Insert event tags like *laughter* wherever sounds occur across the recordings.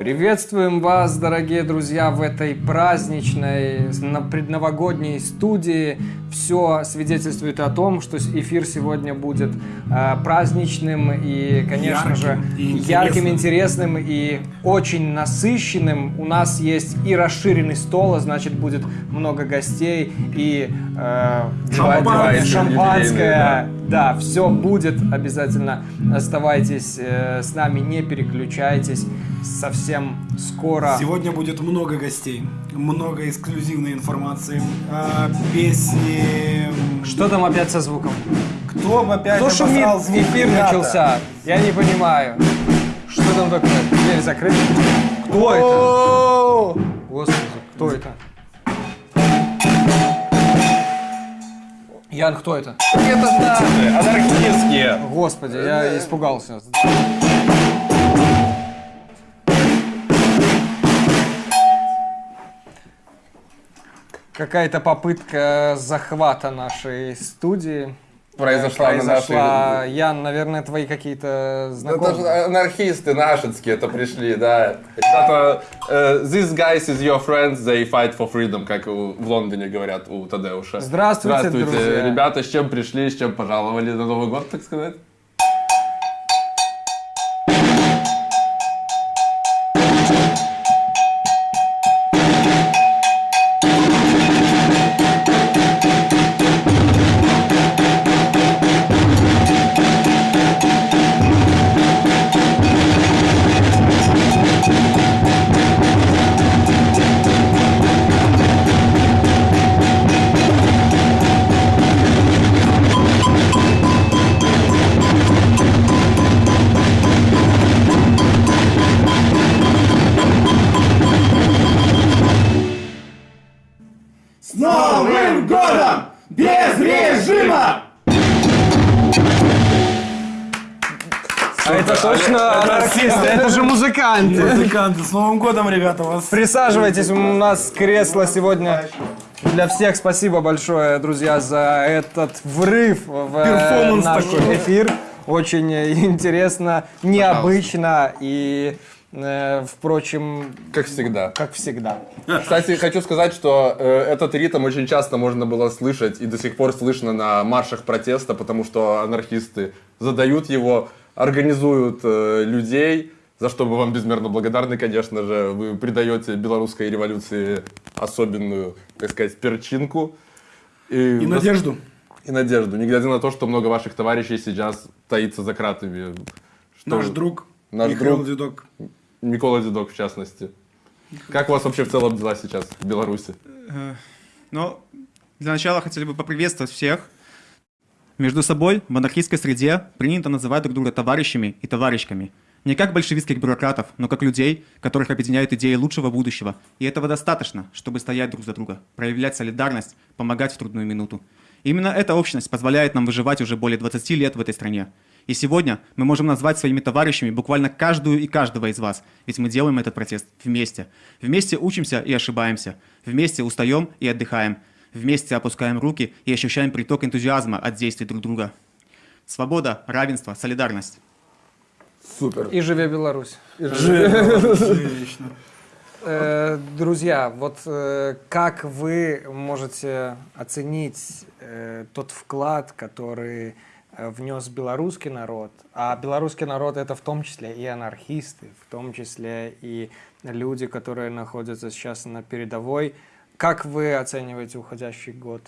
Приветствуем вас, дорогие друзья, в этой праздничной, предновогодней студии. Все свидетельствует о том, что эфир сегодня будет э, праздничным и, конечно ярким же, и ярким, интересным и очень насыщенным. У нас есть и расширенный стол, а значит будет много гостей и э, Шампанское. шампанское. Да, все будет обязательно. Оставайтесь э, с нами, не переключайтесь. Совсем скоро. Сегодня будет много гостей, много эксклюзивной информации, а, песни. Что там опять со звуком? Кто опять Кто шумит? звук, Эфир ребята? начался. Я не понимаю. Что там такое? Дверь закрыта? Кто это? Господи, кто это? Ян, кто это? Это наши, анархистские. Господи, я испугался. Какая-то попытка захвата нашей студии Произошла на произошла. нашей... Ян, наверное, твои какие-то Ну, Это знакомые. же анархисты нашинские это пришли, да. Ребята, э, these guys is your friends, they fight for freedom, как у- в Лондоне говорят у Тадеуша. Здравствуйте, друзья. ребята, с чем пришли, с чем пожаловали на Новый год, так сказать? Это точно анархисты, это же музыканты. Музыканты, с Новым годом, ребята, вас. Присаживайтесь, у нас кресло сегодня для всех. Спасибо большое, друзья, за этот врыв в э, Перформанс наш такой. эфир. Очень э, интересно, необычно и, э, впрочем, Как всегда. как всегда. Кстати, хочу сказать, что э, этот ритм очень часто можно было слышать и до сих пор слышно на маршах протеста, потому что анархисты задают его, организуют э, людей, за что мы вам безмерно благодарны, конечно же. Вы придаете белорусской революции особенную, так сказать, перчинку. И надежду. и надежду, не глядя на то, что много ваших товарищей сейчас таится за кратами. Что Наш друг Наш Михаил друг. Дедок. Микола Дедок, в частности. Как у вас вообще в целом дела сейчас в Беларуси? Э, Но для начала хотели бы поприветствовать всех. Между собой в анархистской среде принято называть друг друга товарищами и товарищками. Не как большевистских бюрократов, но как людей, которых объединяют идеи лучшего будущего. И этого достаточно, чтобы стоять друг за друга, проявлять солидарность, помогать в трудную минуту. Именно эта общность позволяет нам выживать уже более 20 лет в этой стране. И сегодня мы можем назвать своими товарищами буквально каждую и каждого из вас, ведь мы делаем этот протест вместе. Вместе учимся и ошибаемся, вместе устаем и отдыхаем, вместе опускаем руки и ощущаем приток энтузиазма от действий друг друга. Свобода, равенство, солидарность. Супер. И живе Беларусь. *laughs* Отлично. Э, Друзья, вот э, как вы можете оценить э, тот вклад, который внес белорусский народ? А белорусский народ это в том числе и анархисты, в том числе и люди, которые находятся сейчас на передовой. Как вы оцениваете уходящий год?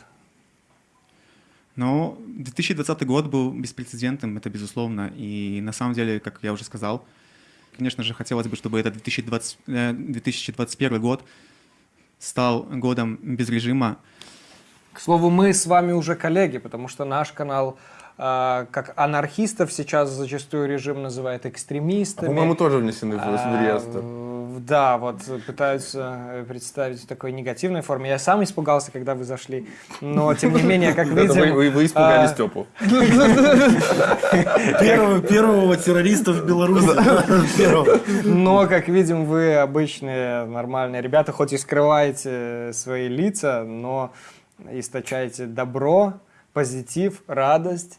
Но 2020 год был беспрецедентным, это безусловно. И на самом деле, как я уже сказал, конечно же, хотелось бы, чтобы этот 2020, э, 2021 год стал годом без режима. К слову, мы с вами уже коллеги, потому что наш канал э, как анархистов сейчас зачастую режим называет экстремистами. По-моему, тоже внесены в в А, реестр. Да, вот пытаются э, представить в такой негативной форме. Я сам испугался, когда вы зашли, но тем не менее, как видим... вы- вы испугали а, Степу. Первого, первого террориста в Беларуси. Но, как видим, вы обычные нормальные ребята, хоть и скрываете свои лица, но источаете добро, позитив, радость.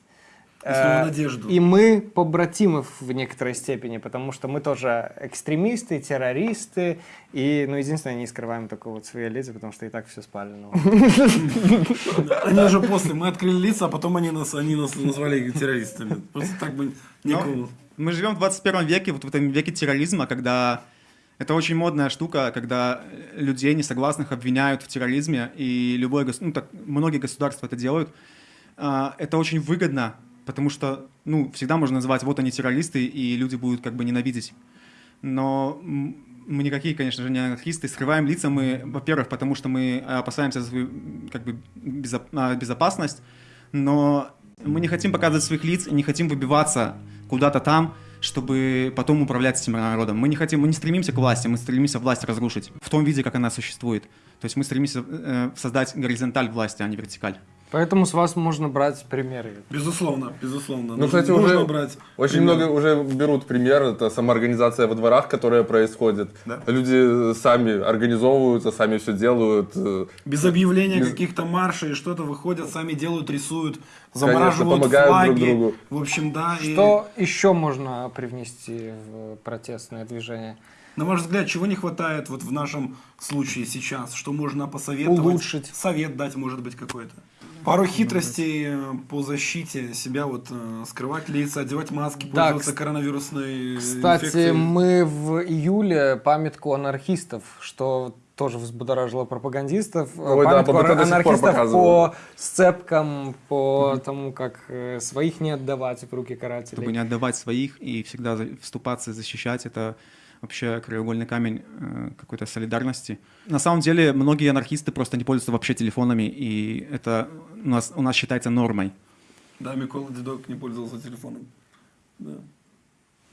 Снова надежду. И мы побратимы в некоторой степени, потому что мы тоже экстремисты, террористы, и, ну, единственное, не скрываем такого вот свои лица, потому что и так все спалено. *laughs* Они уже после, мы открыли лица, а потом они нас, они нас назвали террористами. Просто так бы некому. Но мы живем в 21 веке, вот в этом веке терроризма, когда это очень модная штука, когда людей несогласных обвиняют в терроризме, и любое, ну, так, многие государства это делают. А, Это очень выгодно, потому что, ну, всегда можно называть, вот они террористы, и люди будут как бы ненавидеть. Но мы никакие, конечно же, не анархисты. Скрываем лица мы, во-первых, потому что мы опасаемся за свою как бы, а, безопасность, но мы не хотим показывать своих лиц не хотим выбиваться куда-то там, чтобы потом управлять этим народом. Мы не хотим, мы не стремимся к власти, мы стремимся власть разрушить в том виде, как она существует. То есть мы стремимся э, создать горизонталь власти, а не вертикаль. Поэтому с вас можно брать примеры. Безусловно, безусловно. Ну, кстати, Нужно уже брать очень пример. много уже берут пример. Это самоорганизация во дворах, которая происходит. Да. Люди сами организовываются, сами все делают. э, Без объявления Без- каких-то маршей и что-то выходят, сами делают, рисуют, Конечно, замораживают помогают флаги. друг другу. В общем, да. и- Что еще можно привнести в протестное движение? На ваш взгляд, чего не хватает вот в нашем случае сейчас? Что можно посоветовать? Улучшить. Совет дать, может быть, какой-то. Пару хитростей э, по защите себя, вот э, скрывать лица, одевать маски, Да, пользоваться коронавирусной Кстати, инфекцией. мы в июле памятку анархистов, что тоже взбудоражило пропагандистов, Ой, да, пор анархистов по сцепкам, по тому, как э, своих не отдавать в руки карателей. Чтобы не отдавать своих и всегда вступаться и защищать, это вообще краеугольный камень э, какой-то солидарности. На самом деле, многие анархисты просто не пользуются вообще телефонами, и это у нас, у нас считается нормой. Да, Микола Дедок не пользовался телефоном. Да.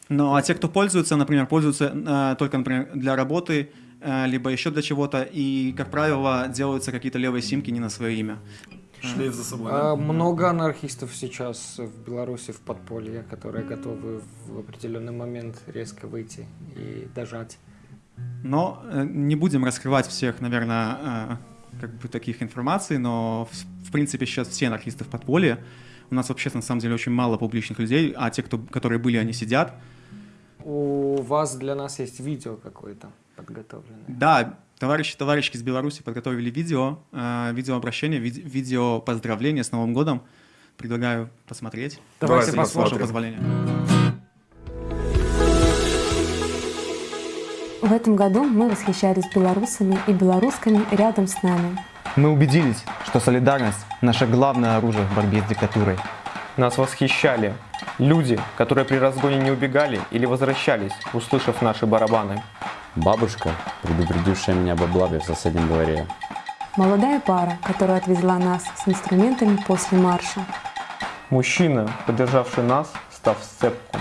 Ну, а те, кто пользуется, например, пользуются э, только, например, для работы, э, либо еще для чего-то, и, как правило, делаются какие-то левые симки не на свое имя. Шлейф за собой. А, да? Много анархистов сейчас в Беларуси в подполье, которые готовы в определенный момент резко выйти и дожать. Но э, не будем раскрывать всех, наверное, э, как бы таких информаций, но в, в принципе сейчас все анархисты в подполье. У нас вообще на самом деле очень мало публичных людей, а те, кто, которые были, они сидят. У вас для нас есть видео какое-то подготовленное. Да, товарищи, товарищи из Беларуси подготовили видео, э, видеообращение, вид- видео поздравления с Новым годом. Предлагаю посмотреть. Давайте Давайте С вашего посмотрим. позволения. В этом году мы восхищались белорусами и белорусками рядом с нами. Мы убедились, что солидарность – наше главное оружие в борьбе с диктатурой. Нас восхищали люди, которые при разгоне не убегали или возвращались, услышав наши барабаны. Бабушка, предупредившая меня об облаве в соседнем дворе. Молодая пара, которая отвезла нас с инструментами после марша. Мужчина, поддержавший нас, став в сцепку.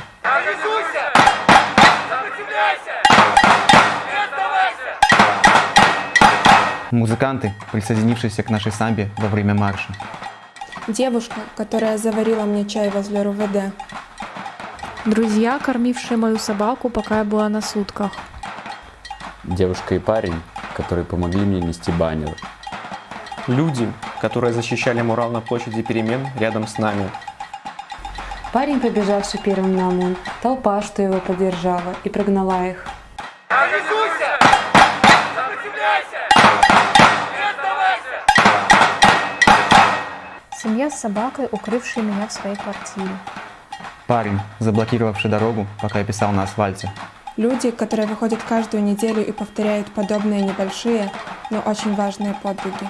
Музыканты, присоединившиеся к нашей самбе во время марша. Девушка, которая заварила мне чай возле РУВД. Друзья, кормившие мою собаку, пока я была на сутках. Девушка и парень, которые помогли мне нести баннер. Люди, которые защищали мурал на площади перемен рядом с нами. Парень, побежавший первым на ОМОН, толпа, что его поддержала и прогнала их. Семья с собакой, укрывшая меня в своей квартире. Парень, заблокировавший дорогу, пока я писал на асфальте. Люди, которые выходят каждую неделю и повторяют подобные небольшие, но очень важные подвиги.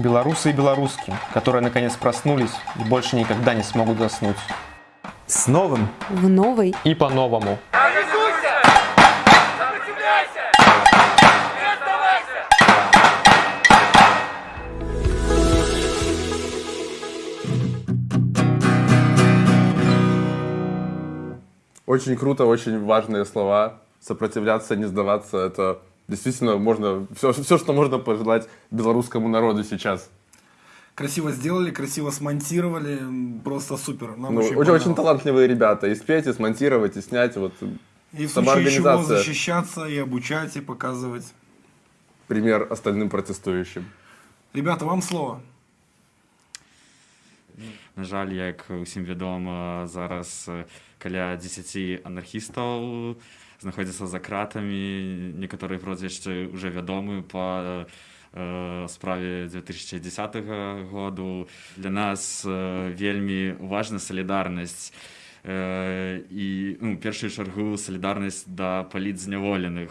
Белорусы и белоруски, которые наконец проснулись и больше никогда не смогут заснуть. С новым! В новой И по-новому. Очень круто, очень важные слова. Сопротивляться, не сдаваться, это действительно можно, все, все, что можно пожелать белорусскому народу сейчас. Красиво сделали, красиво смонтировали, просто супер. Нам Ну, очень, очень, очень талантливые ребята. И спеть, и смонтировать, и снять. Вот И в случае чего защищаться, и обучать, и показывать. пример остальным протестующим. Ребята, вам слово. На жаль, як усім відомо, зараз каля 10 анархістаў знаходзяцца за кратамі. Некаторыя прозвішчы уже вядомы па справе 2010 году. Для нас вельмі важна салідарнасць э, і ну, першую чаргу салідарнасць да палітзняволеных.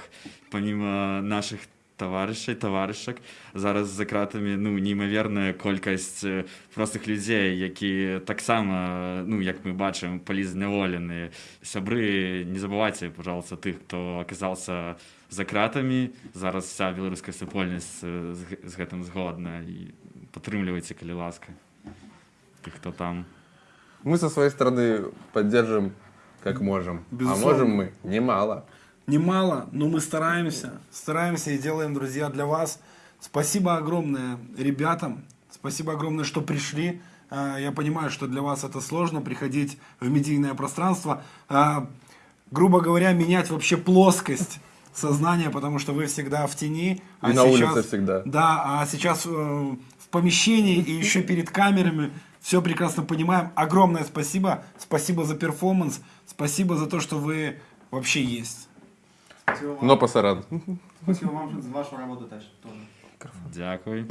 Паміма нашых таварышай таварышак зараз за кратамі ну неймаверная колькасць простых людзей які таксама ну як мы бачым палізняволеныя сябры не забывайце пожалуйста тых хто аказался за кратамі зараз вся беларуская супольнасць з, гэтым згодна. І падтрымлівайце калі ласка тых хто там. Мы со своей стороны поддержим как можем. А можем мы немало. Немало, но мы стараемся. Стараемся и делаем, друзья, для вас. Спасибо огромное ребятам. Спасибо огромное, что пришли. А, Я понимаю, что для вас это сложно, приходить в медийное пространство. А, Грубо говоря, менять вообще плоскость сознания, потому что вы всегда в тени. И на улице всегда. Да, а сейчас э, в помещении и еще перед камерами все прекрасно понимаем. Огромное спасибо. Спасибо за перформанс. Спасибо за то, что вы вообще есть. Но пасаран. Спасибо вам за вашу работу теж. дякую